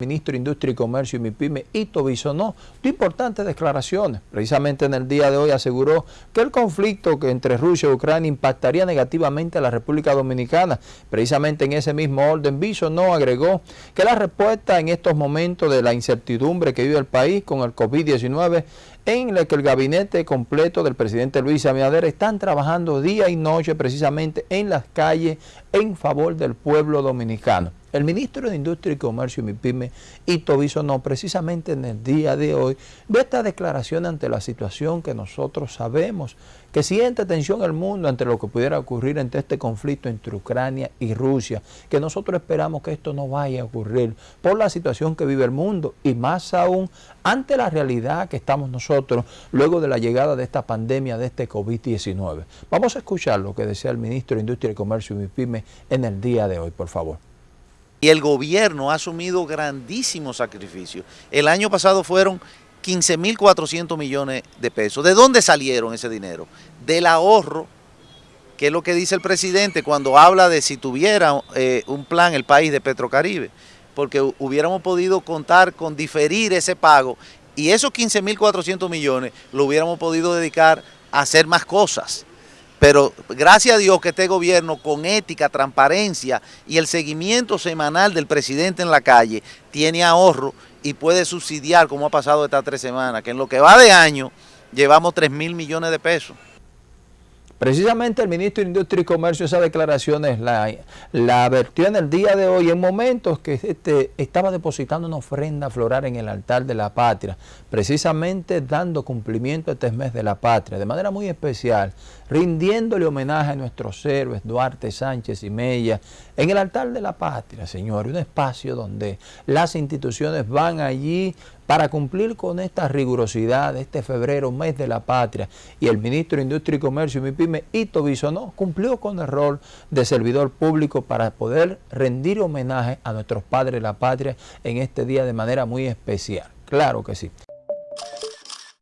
ministro de Industria y Comercio y MIPYME, Ito Bisonó, dio importantes declaraciones. Precisamente en el día de hoy aseguró que el conflicto entre Rusia y Ucrania impactaría negativamente a la República Dominicana. Precisamente en ese mismo orden, Bisonó agregó que la respuesta en estos momentos de la incertidumbre que vive el país con el COVID-19 en la que el gabinete completo del presidente Luis Abinader están trabajando día y noche precisamente en las calles en favor del pueblo dominicano. El ministro de Industria y Comercio, MIPYME, Ito no precisamente en el día de hoy, de esta declaración ante la situación que nosotros sabemos, que siente tensión el mundo ante lo que pudiera ocurrir entre este conflicto entre Ucrania y Rusia, que nosotros esperamos que esto no vaya a ocurrir por la situación que vive el mundo y más aún ante la realidad que estamos nosotros luego de la llegada de esta pandemia de este COVID-19. Vamos a escuchar lo que decía el ministro de Industria y Comercio, MIPYME, en el día de hoy, por favor. Y el gobierno ha asumido grandísimos sacrificios. El año pasado fueron 15.400 millones de pesos. ¿De dónde salieron ese dinero? Del ahorro, que es lo que dice el presidente cuando habla de si tuviera eh, un plan el país de Petrocaribe, porque hubiéramos podido contar con diferir ese pago y esos 15.400 millones lo hubiéramos podido dedicar a hacer más cosas. Pero gracias a Dios que este gobierno con ética, transparencia y el seguimiento semanal del presidente en la calle tiene ahorro y puede subsidiar como ha pasado estas tres semanas, que en lo que va de año llevamos 3 mil millones de pesos. Precisamente el ministro de Industria y Comercio esas declaraciones la, la advirtió en el día de hoy en momentos que este, estaba depositando una ofrenda floral en el altar de la patria, precisamente dando cumplimiento a este mes de la patria, de manera muy especial, rindiéndole homenaje a nuestros héroes Duarte, Sánchez y Mella, en el altar de la patria, señor, un espacio donde las instituciones van allí para cumplir con esta rigurosidad de este febrero, mes de la patria, y el ministro de Industria y Comercio, MIPYME, Ito Bisonó, cumplió con el rol de servidor público para poder rendir homenaje a nuestros padres de la patria en este día de manera muy especial. Claro que sí.